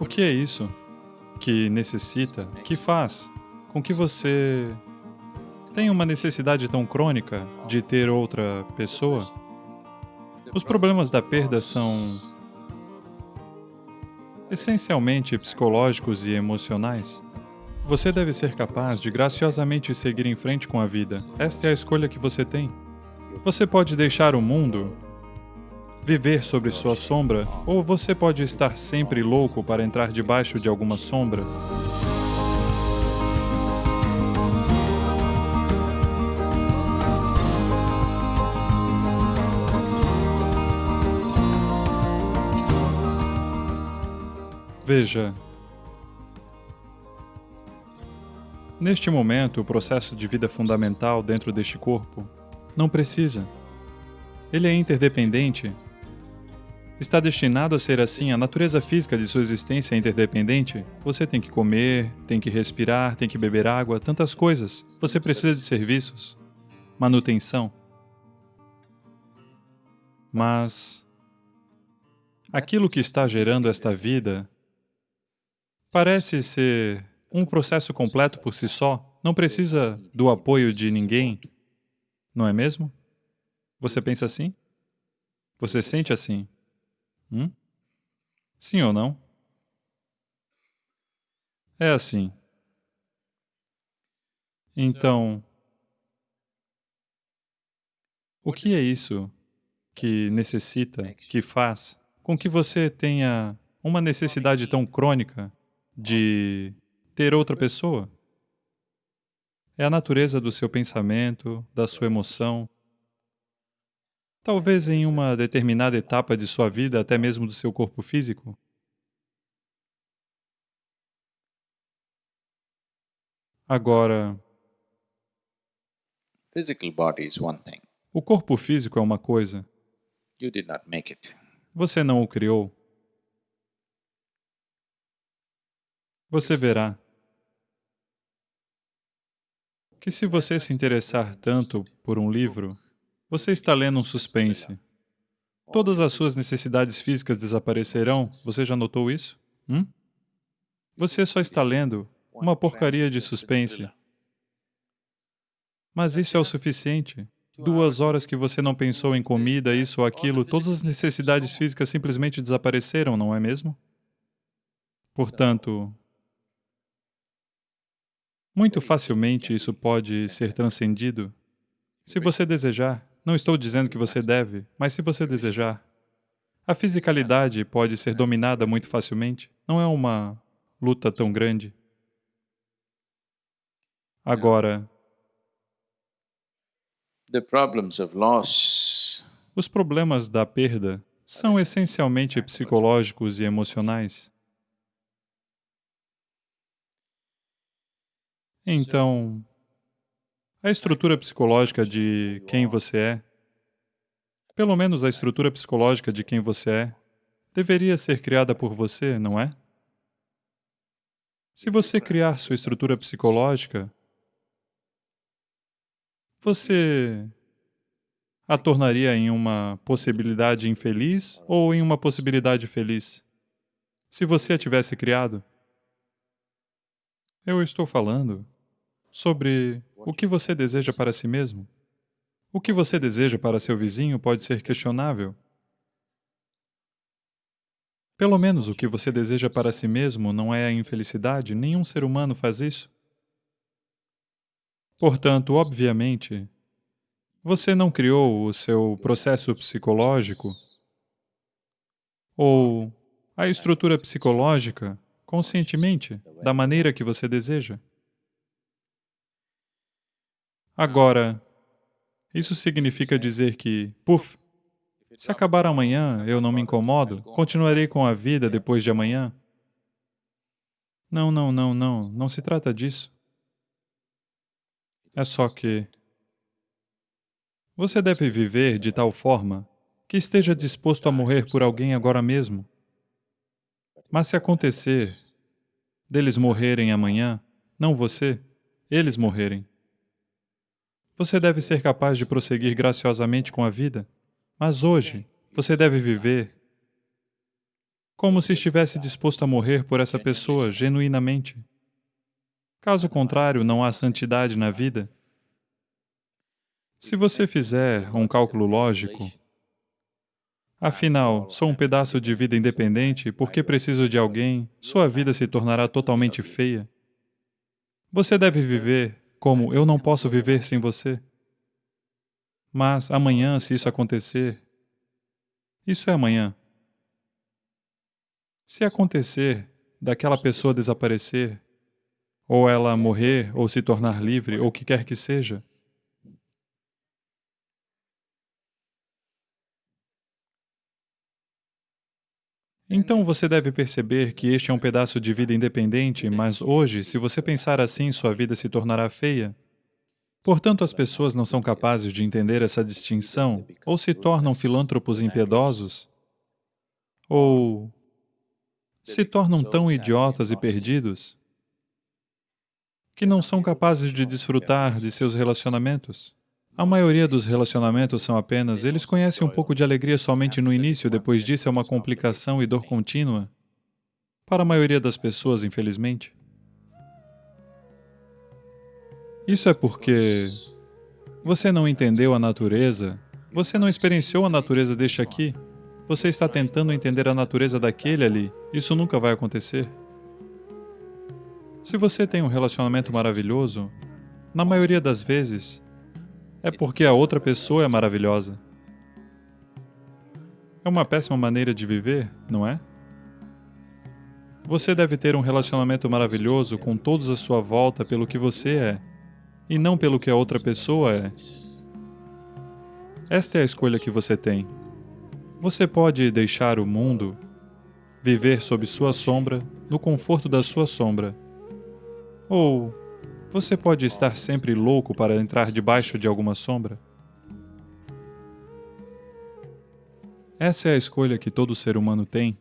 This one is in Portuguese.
O que é isso que necessita, que faz com que você tenha uma necessidade tão crônica de ter outra pessoa? Os problemas da perda são essencialmente psicológicos e emocionais. Você deve ser capaz de graciosamente seguir em frente com a vida. Esta é a escolha que você tem. Você pode deixar o mundo viver sobre sua sombra, ou você pode estar sempre louco para entrar debaixo de alguma sombra. Veja, neste momento, o processo de vida fundamental dentro deste corpo não precisa. Ele é interdependente Está destinado a ser assim, a natureza física de sua existência é interdependente? Você tem que comer, tem que respirar, tem que beber água, tantas coisas. Você precisa de serviços, manutenção. Mas aquilo que está gerando esta vida parece ser um processo completo por si só, não precisa do apoio de ninguém, não é mesmo? Você pensa assim? Você sente assim? Hum? Sim ou não? É assim. Então, o que é isso que necessita, que faz com que você tenha uma necessidade tão crônica de ter outra pessoa? É a natureza do seu pensamento, da sua emoção, Talvez em uma determinada etapa de sua vida, até mesmo do seu corpo físico. Agora, o corpo físico é uma coisa. Você não o criou. Você verá que se você se interessar tanto por um livro, você está lendo um suspense. Todas as suas necessidades físicas desaparecerão, você já notou isso? Hum? Você só está lendo uma porcaria de suspense. Mas isso é o suficiente. Duas horas que você não pensou em comida, isso ou aquilo, todas as necessidades físicas simplesmente desapareceram, não é mesmo? Portanto, muito facilmente isso pode ser transcendido se você desejar. Não estou dizendo que você deve, mas se você desejar. A fisicalidade pode ser dominada muito facilmente. Não é uma luta tão grande. Agora, os problemas da perda são essencialmente psicológicos e emocionais. Então, a estrutura psicológica de quem você é, pelo menos a estrutura psicológica de quem você é, deveria ser criada por você, não é? Se você criar sua estrutura psicológica, você a tornaria em uma possibilidade infeliz ou em uma possibilidade feliz? Se você a tivesse criado? Eu estou falando sobre o que você deseja para si mesmo. O que você deseja para seu vizinho pode ser questionável. Pelo menos o que você deseja para si mesmo não é a infelicidade, nenhum ser humano faz isso. Portanto, obviamente, você não criou o seu processo psicológico ou a estrutura psicológica conscientemente, da maneira que você deseja. Agora, isso significa dizer que, puf, se acabar amanhã, eu não me incomodo, continuarei com a vida depois de amanhã? Não, não, não, não, não se trata disso. É só que você deve viver de tal forma que esteja disposto a morrer por alguém agora mesmo. Mas se acontecer deles morrerem amanhã, não você, eles morrerem, você deve ser capaz de prosseguir graciosamente com a vida, mas hoje você deve viver como se estivesse disposto a morrer por essa pessoa genuinamente. Caso contrário, não há santidade na vida. Se você fizer um cálculo lógico, afinal, sou um pedaço de vida independente, porque preciso de alguém, sua vida se tornará totalmente feia. Você deve viver como eu não posso viver sem você. Mas amanhã, se isso acontecer, isso é amanhã. Se acontecer daquela pessoa desaparecer, ou ela morrer, ou se tornar livre, ou o que quer que seja, Então você deve perceber que este é um pedaço de vida independente, mas hoje, se você pensar assim, sua vida se tornará feia. Portanto, as pessoas não são capazes de entender essa distinção, ou se tornam filântropos impiedosos, ou se tornam tão idiotas e perdidos que não são capazes de desfrutar de seus relacionamentos. A maioria dos relacionamentos são apenas, eles conhecem um pouco de alegria somente no início, depois disso é uma complicação e dor contínua. Para a maioria das pessoas, infelizmente. Isso é porque você não entendeu a natureza, você não experienciou a natureza deste aqui, você está tentando entender a natureza daquele ali, isso nunca vai acontecer. Se você tem um relacionamento maravilhoso, na maioria das vezes, é porque a outra pessoa é maravilhosa. É uma péssima maneira de viver, não é? Você deve ter um relacionamento maravilhoso com todos à sua volta pelo que você é, e não pelo que a outra pessoa é. Esta é a escolha que você tem. Você pode deixar o mundo, viver sob sua sombra, no conforto da sua sombra. Ou você pode estar sempre louco para entrar debaixo de alguma sombra? Essa é a escolha que todo ser humano tem